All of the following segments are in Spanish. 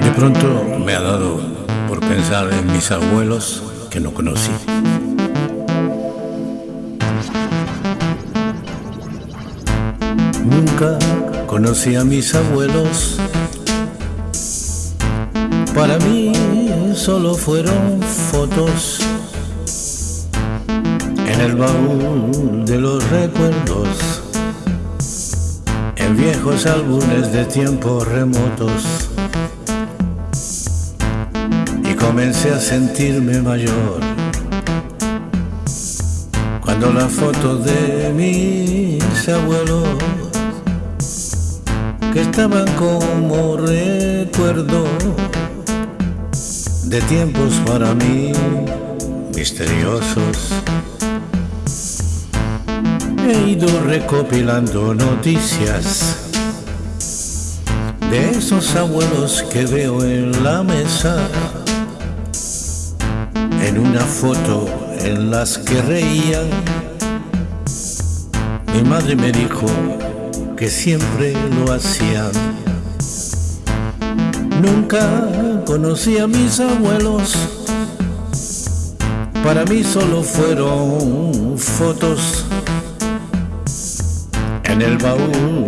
De pronto me ha dado por pensar en mis abuelos que no conocí. Nunca conocí a mis abuelos. Para mí solo fueron fotos en el baúl de los recuerdos, en viejos álbumes de tiempos remotos. Y comencé a sentirme mayor cuando la foto de mis abuelos que estaban como recuerdo de tiempos para mí misteriosos. He ido recopilando noticias de esos abuelos que veo en la mesa, en una foto en las que reían. Mi madre me dijo que siempre lo hacían. Nunca conocí a mis abuelos, para mí solo fueron fotos. En el baúl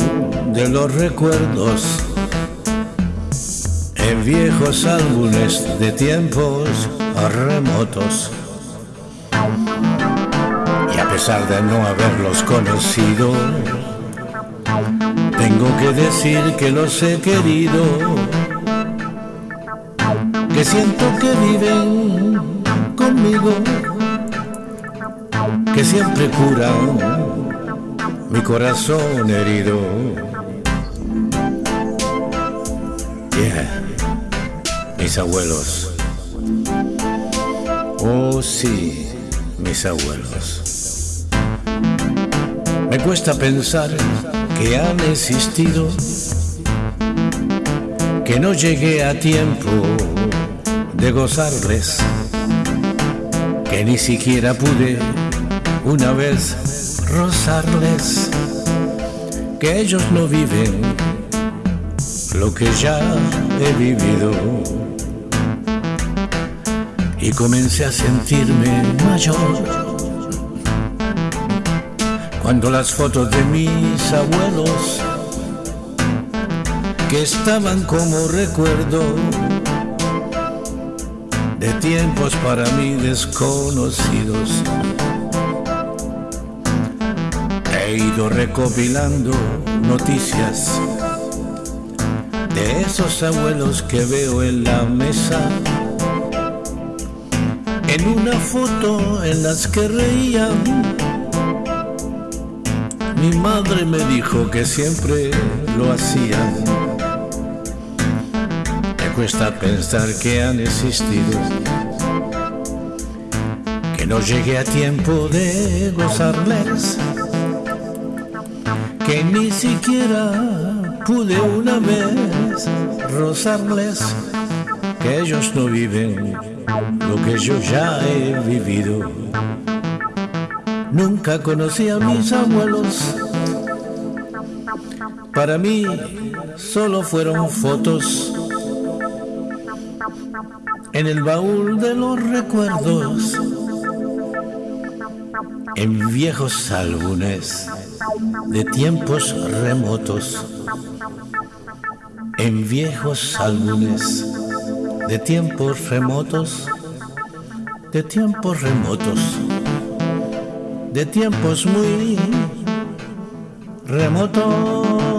de los recuerdos, en viejos álbumes de tiempos remotos. Y a pesar de no haberlos conocido, tengo que decir que los he querido, que siento que viven conmigo, que siempre curan mi corazón herido. Yeah, mis abuelos. Oh sí, mis abuelos. Me cuesta pensar que han existido, que no llegué a tiempo de gozarles, que ni siquiera pude una vez rozarles, que ellos no viven lo que ya he vivido. Y comencé a sentirme mayor cuando las fotos de mis abuelos, que estaban como recuerdo de tiempos para mí desconocidos, he ido recopilando noticias de esos abuelos que veo en la mesa. En una foto en las que reían mi madre me dijo que siempre lo hacían. Cuesta pensar que han existido, que no llegué a tiempo de gozarles, que ni siquiera pude una vez rozarles, que ellos no viven lo que yo ya he vivido. Nunca conocí a mis abuelos. Para mí solo fueron fotos en el baúl de los recuerdos, en viejos álbumes de tiempos remotos, en viejos álbumes de tiempos remotos, de tiempos remotos de tiempos muy remotos.